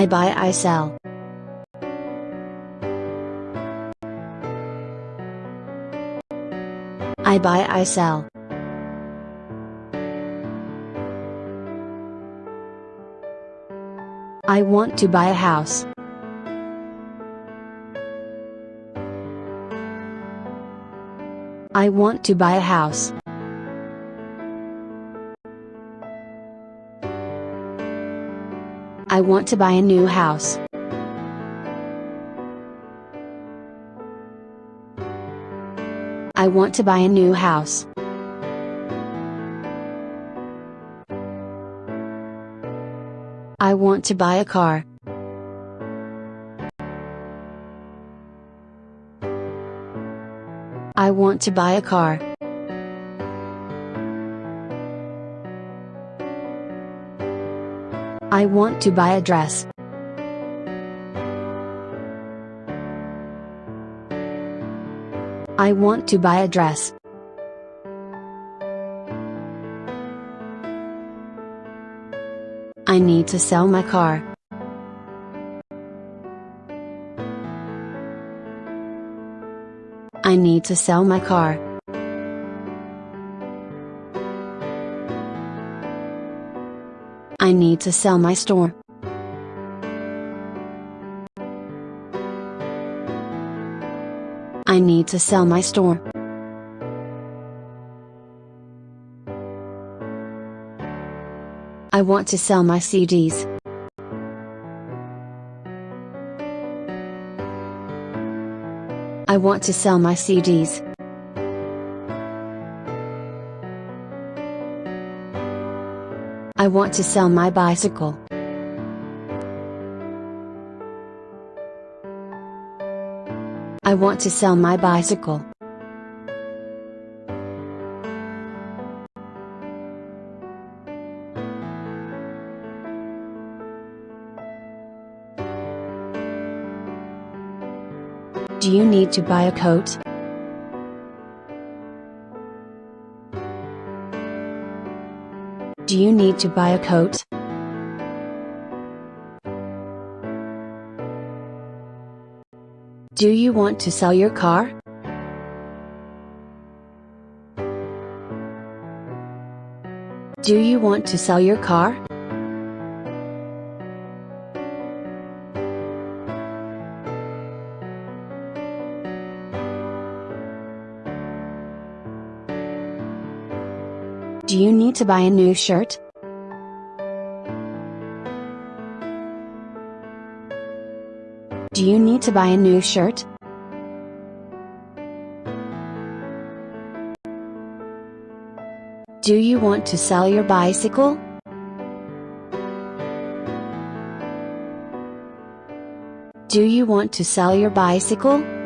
I buy I sell. I buy I sell. I want to buy a house. I want to buy a house. I want to buy a new house. I want to buy a new house. I want to buy a car. I want to buy a car. I want to buy a dress. I want to buy a dress. I need to sell my car. I need to sell my car. I need to sell my store. I need to sell my store. I want to sell my CDs. I want to sell my CDs. I want to sell my bicycle. I want to sell my bicycle. Do you need to buy a coat? Do you need to buy a coat? Do you want to sell your car? Do you want to sell your car? Do you need to buy a new shirt? Do you need to buy a new shirt? Do you want to sell your bicycle? Do you want to sell your bicycle?